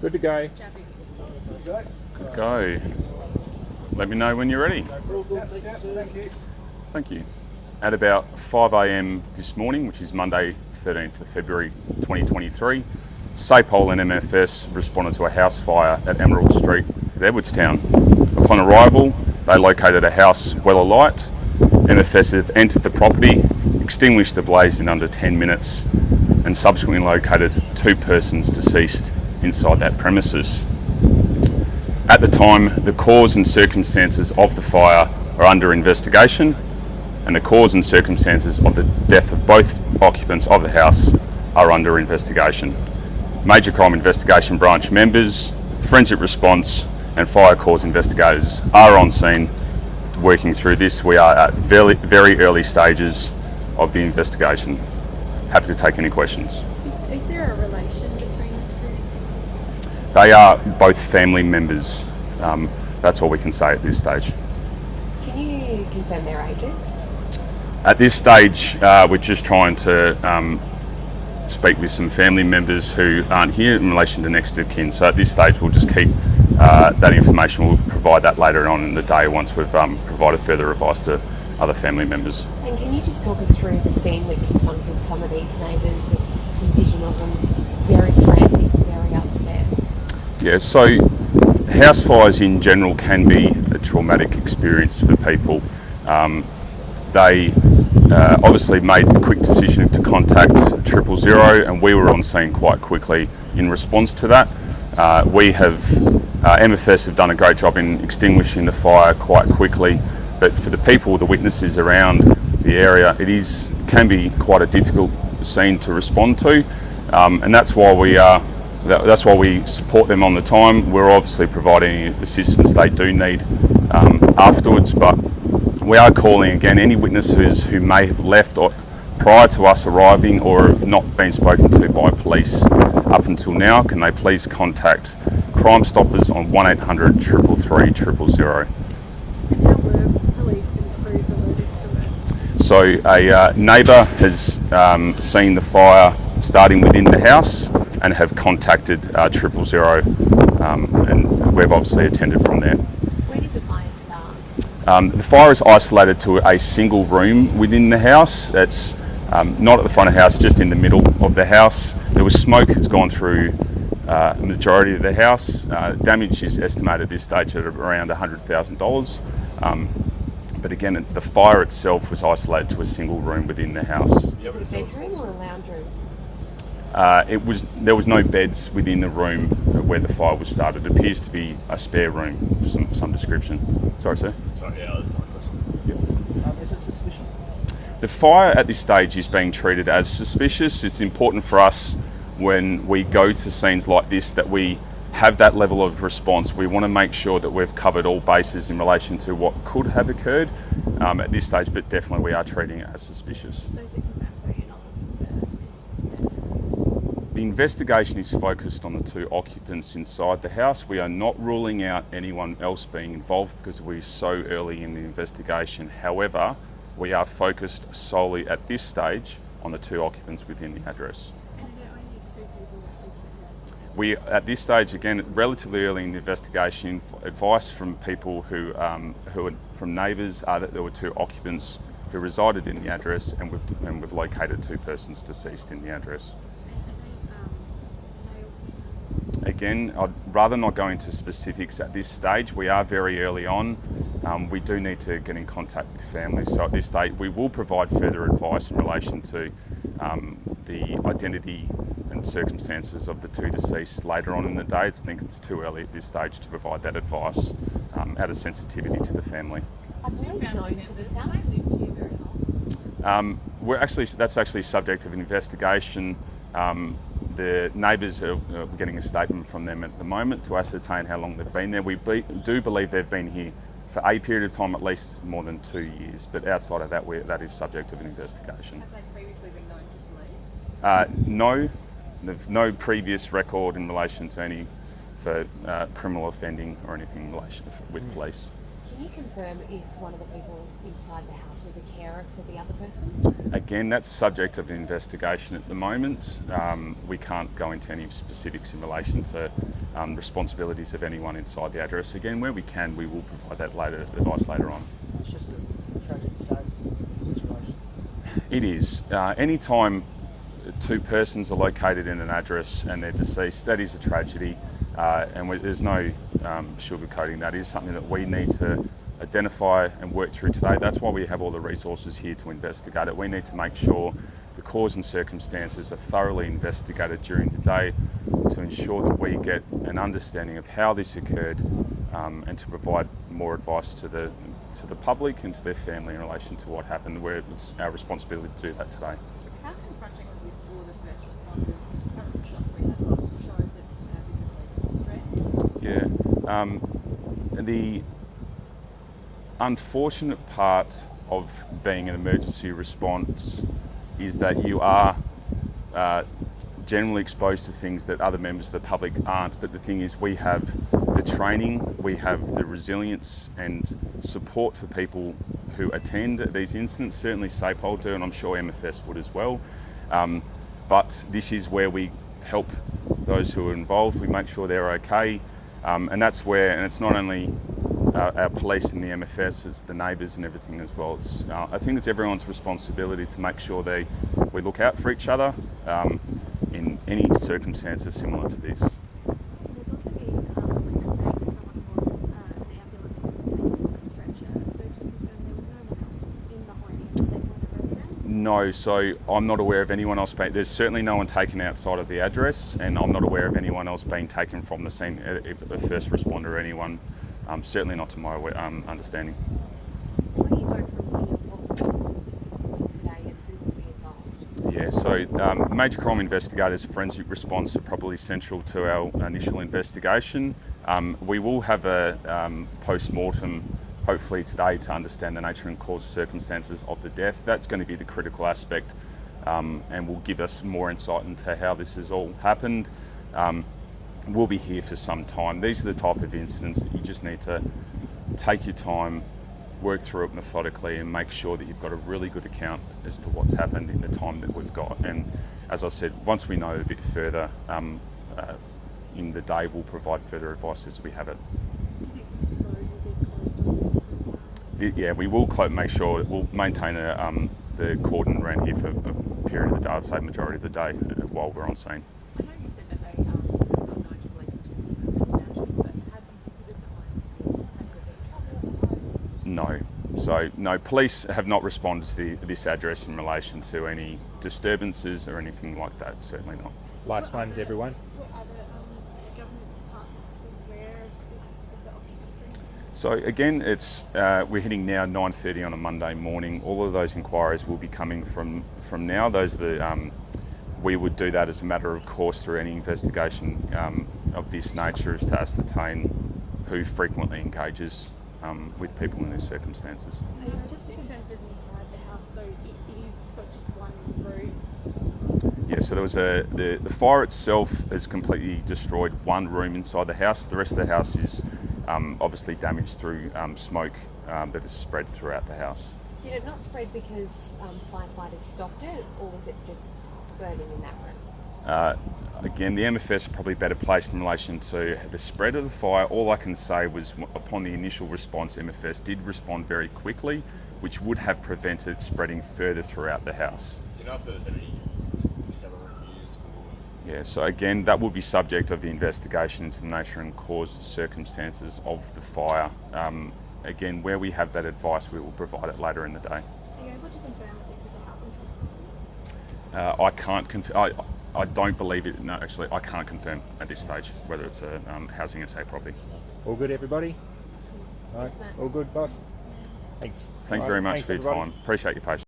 Good to go. Go. Good go. Let me know when you're ready. Thank you. At about 5am this morning, which is Monday 13th of February 2023, SAPOL and MFS responded to a house fire at Emerald Street at Edwardstown. Upon arrival, they located a house well alight. MFS have entered the property, extinguished the blaze in under 10 minutes, and subsequently located two persons deceased inside that premises. At the time, the cause and circumstances of the fire are under investigation, and the cause and circumstances of the death of both occupants of the house are under investigation. Major Crime Investigation Branch members, forensic response, and fire cause investigators are on scene working through this. We are at very, very early stages of the investigation. Happy to take any questions. Is, is there a relation between the two? They are both family members. Um, that's all we can say at this stage. Can you confirm their ages? At this stage, uh, we're just trying to um, speak with some family members who aren't here in relation to next of kin. So at this stage, we'll just keep uh, that information. We'll provide that later on in the day once we've um, provided further advice to other family members. And can you just talk us through the scene that confronted some of these neighbours? There's some vision of them very frantic, very upset. Yeah, so house fires in general can be a traumatic experience for people. Um, they uh, obviously made the quick decision to contact triple zero, and we were on scene quite quickly in response to that. Uh, we have, uh, MFS have done a great job in extinguishing the fire quite quickly, but for the people, the witnesses around the area, it is can be quite a difficult scene to respond to, um, and that's why we are. That, that's why we support them on the time. We're obviously providing assistance they do need um, afterwards, but we are calling again any witnesses who may have left or prior to us arriving or have not been spoken to by police up until now. Can they please contact Crime Stoppers on 1800 333 000. And how were police and crews alerted to it? So a uh, neighbour has um, seen the fire starting within the house and have contacted uh, triple zero, um, and we've obviously attended from there. Where did the fire start? Um, the fire is isolated to a single room within the house. It's um, not at the front of the house, just in the middle of the house. There was smoke that's gone through uh, majority of the house. Uh, damage is estimated at this stage at around $100,000. Um, but again, the fire itself was isolated to a single room within the house. Was it a bedroom or a lounge room? Uh, it was there was no beds within the room where the fire was started. It appears to be a spare room of some, some description. Sorry, sir. Sorry, yeah, that's my question. Um, is it suspicious? The fire at this stage is being treated as suspicious. It's important for us when we go to scenes like this that we have that level of response. We want to make sure that we've covered all bases in relation to what could have occurred um, at this stage, but definitely we are treating it as suspicious. So to confirm, so you're not looking for any suspects? The investigation is focused on the two occupants inside the house. We are not ruling out anyone else being involved because we're so early in the investigation. However, we are focused solely at this stage on the two occupants within the address. And are only two people that live there? We, at this stage, again, relatively early in the investigation, advice from people who, um, who are, from neighbours are that there were two occupants who resided in the address and we've, and we've located two persons deceased in the address. And are they, um, male? Again, I'd rather not go into specifics at this stage. We are very early on. Um, we do need to get in contact with families. So at this stage, we will provide further advice in relation to um, the identity and circumstances of the two deceased later on in the day. I think it's too early at this stage to provide that advice um, out of sensitivity to the family. Are police known to this house? Um, we're actually that's actually subject of an investigation. Um, the neighbours are getting a statement from them at the moment to ascertain how long they've been there. We be, do believe they've been here for a period of time, at least more than two years. But outside of that, we that is subject of an investigation. Have they previously been known to police? Uh, no, there's no previous record in relation to any for uh, criminal offending or anything in relation with police. Can you confirm if one of the people inside the house was a carer for the other person? Again, that's subject of investigation at the moment. Um, we can't go into any specifics in relation to um, responsibilities of anyone inside the address. Again, where we can, we will provide that later advice later on. It's just a tragic, sad situation. It is. Uh, anytime two persons are located in an address and they're deceased, that is a tragedy, uh, and we, there's no um, sugarcoating that. Is something that we need to identify and work through today. That's why we have all the resources here to investigate it. We need to make sure the cause and circumstances are thoroughly investigated during the day to ensure that we get an understanding of how this occurred um, and to provide more advice to the to the public and to their family in relation to what happened. Where it's our responsibility to do that today. How confronting was this for the first responders? Some of the shots we had got shows that uh, visibly distressed. Um, the unfortunate part of being an emergency response is that you are uh, generally exposed to things that other members of the public aren't. But the thing is, we have the training, we have the resilience and support for people who attend these incidents. Certainly, SAPOL do, and I'm sure MFS would as well. Um, but this is where we help those who are involved. We make sure they're okay, um, and that's where. And it's not only uh, our police and the MFS, it's the neighbours and everything as well. It's, uh, I think it's everyone's responsibility to make sure they we look out for each other um, in any circumstances similar to this. So there's also been um, a saying that someone was uh, an ambulance was taken on a stretcher. So to confirm, there was no one else in the home that weren't a resident. No, so I'm not aware of anyone else being. There's certainly no one taken outside of the address, and I'm not aware of anyone else being taken from the scene, uh, if a first responder or anyone. Um, certainly not to my um, understanding. Where do you go from here? What will you do today and who will be involved? Yeah, so um, major crime investigators, forensic response are probably central to our initial investigation. Um, we will have a um, post mortem hopefully today to understand the nature and cause circumstances of the death. That's going to be the critical aspect um, and will give us more insight into how this has all happened. Um, we'll be here for some time. These are the type of incidents that you just need to take your time, work through it methodically, and make sure that you've got a really good account as to what's happened in the time that we've got. And as I said, once we know a bit further um, uh, in the day, we'll provide further advice as we have it. Do you think this road will be closed off? The- Yeah, we will make sure we'll maintain a, um, the cordon around here for a period of the day. I'd say majority of the day uh, while we're on scene. I know you said that they um, got known to police in terms of criminal but have you visited the home before? Have there been trouble at the home? No. So no, police have not responded to the, this address in relation to any disturbances or anything like that. Certainly not. Last Were ones, other- everyone. Were other um, government departments aware of this, of the occupancy? So again, it's uh, we're hitting now 9:30 on a Monday morning. All of those inquiries will be coming from from now. Those are the um, we would do that as a matter of course through any investigation um, of this nature, is to ascertain who frequently engages um, with people in these circumstances. Uh, just in terms of inside the house, so it, it is so it's just one room. Yeah, so there was a the, the fire itself has completely destroyed one room inside the house. The rest of the house is um, obviously damaged through um, smoke um, that has spread throughout the house. Did it not spread because um, firefighters stopped it, or was it just burning in that room? Uh, again, the MFS are probably better placed in relation to the spread of the fire. All I can say was, upon the initial response, MFS did respond very quickly, which would have prevented spreading further throughout the house. Do you know if there was any accelerant used or? Yeah, so again, that will be subject of the investigation into the nature and cause circumstances of the fire. Um, again, where we have that advice, we will provide it later in the day. Are you able to confirm that this is a housing trust property? Uh, I can't conf- I, I don't believe it. No, actually, I can't confirm at this stage whether it's a um, housing estate property. All good, everybody? All right. Thanks, Matt. All good, boss? Thanks. Thank you All very right, much thanks, for your everybody. time. Appreciate your patience.